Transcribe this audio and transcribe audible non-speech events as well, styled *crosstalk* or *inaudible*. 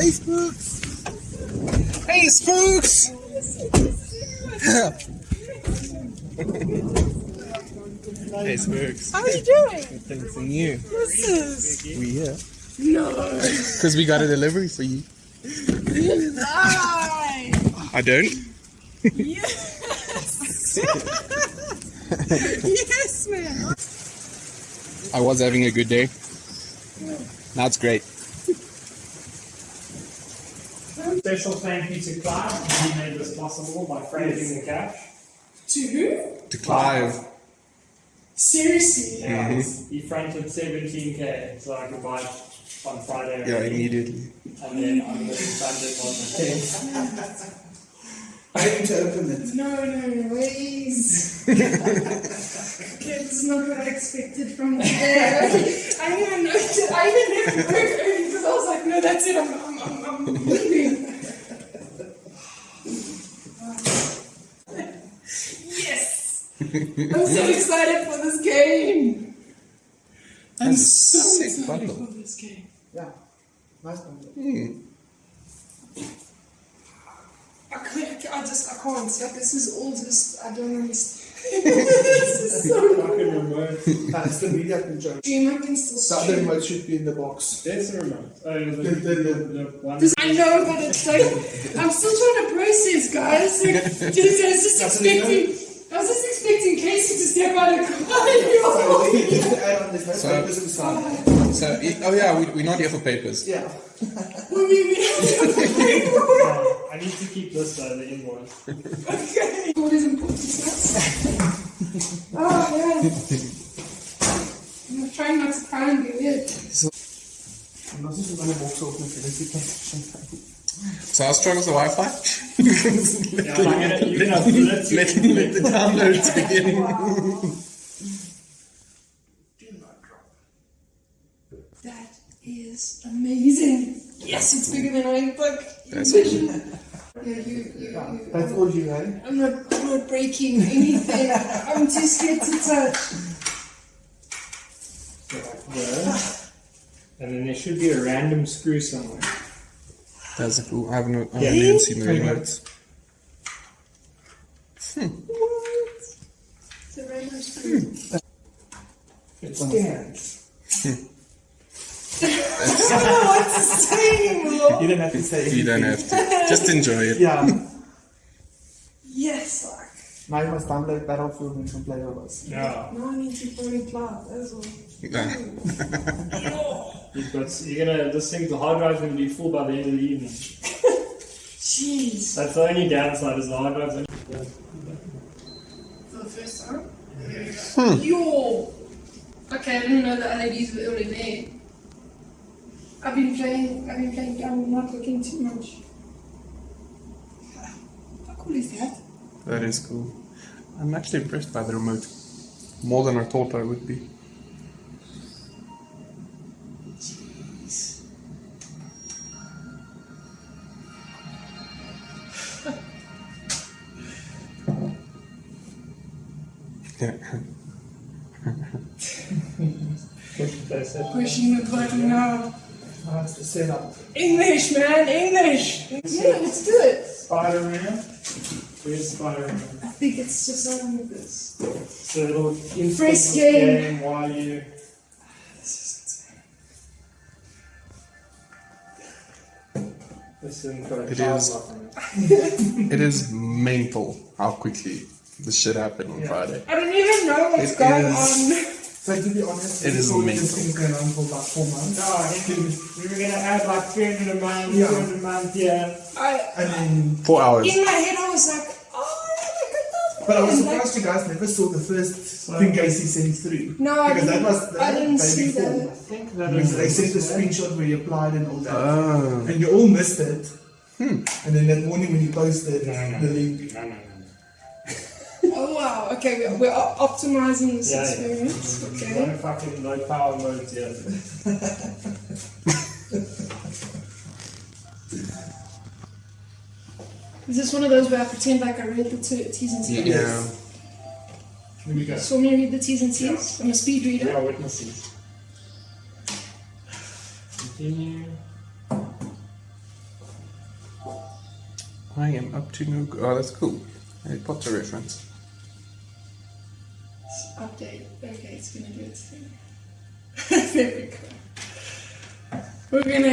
Hey, Spooks! Hey, Spooks! hey, Spooks. How are you doing? Thanks and you. What's this? We here. No. Because we got a delivery for you. Lie. I don't. Yes. *laughs* yes, man. I was having a good day. Now it's great. Special thank you to Clive, he made this possible by framing the cash. To who? To Clive. Seriously? Yeah, mm-hmm. he fronted 17k so I could buy it on Friday. Yeah, already. immediately. And then I'm going to fund it on the 10th. *laughs* I need to open it. No, no, ways. okay, this not what I expected from the day. I didn't even know. I even left work early because I was like, no, that's it. I'm, I'm, I'm, I'm leaving. I'm so *laughs* excited for this game. I'm That's a so excited bundle. for this game. Yeah. Nice one. Hmm. I can't, I just, I can't. Like, this is all just, I don't understand. *laughs* this is so *laughs* Fucking remote. That's the media control. Stream, I can still The other stream. remote should be in the box. There's the remote. Oh, the, the, The- the- the, the one. This- I know, but it's like, I'm still trying to process, guys. Like, just, I was just That's expecting, I was just expecting *laughs* Casey to step out of. So you need to add on there's no So- papers oh yeah, we, we're not here for papers. Yeah. *laughs* I need to keep this though, the invoice. Okay. What is important? Oh, *laughs* ah, yeah. I'm trying not to cry and be weird. En ons is in hulle boks op natuurlijk. So how strong is the Wi-Fi? Yeah, I'm gonna, you're gonna let, let the downloads begin. That is amazing. Yes, it's bigger than I like That's envisioned. Yeah, you, you, you. That's all you had. I'm not, I'm not breaking anything. I'm too scared to touch. So like this. And then there should be a random screw somewhere. That's cool. I haven't, I haven't Yeah. even seen the remotes. Hmm. It's a random screw. It stands. I don't know what to say anymore. You don't have to say You don't have to. Just enjoy it. Yeah. Yes, like. Maar je must download Battlefield en gaan play with us. Yeah. No, I need to play cloud. That's all. *laughs* Nah. You've got, you're gonna, this thing, the hard drive's gonna be full by the end of the evening. *laughs* Jeez. That's the only downside is the hard drive's only For the first time? Yo! Hmm. Okay, I didn't know the LEDs were already there. I've been playing, I've been playing, I'm not looking too much. How cool is that? That is cool. I'm actually impressed by the remote. More than I thought I would be. Pushing the button now. That's the setup. English, man, English! Yeah, let's do it. Spider-Man. Where's Spider-Man? I think it's just on with this. So it'll install First this game. while you. This This thing got a It child is. lock on it. It is mental how quickly this shit happened on Yeah. Friday. I don't even know what's It going is- on. So to be honest, It we is thought mental. this thing going on for about four months. No, I think we were gonna add like 300 a month, Yeah. 200 a month, yeah. I, And then, Four hours. in my head, I was like, oh, look at that. but I was And, like, surprised you guys never saw the first thing Casey sent through. No, I because that didn't- was the I didn't see before. that. I think that Because is. they sent a screenshot where you applied and all that. Oh. And you all missed it. Hmm. And then that morning when you posted No, no, the no. link, okay, we're, we're op- optimizing this Yeah, yeah. experience. Mm-hmm. No Okay. fucking low power modes yet. *laughs* Is this one of those where I pretend like I read the T's and C's? Yeah. Here we go. So want me to read the T's and C's? I'm a speed reader. We reader. are witnesses. Continue. I am up to no. Oh, that's cool. Harry Potter reference. Update. Okay, it's gonna do its thing. *laughs* there we go. We're gonna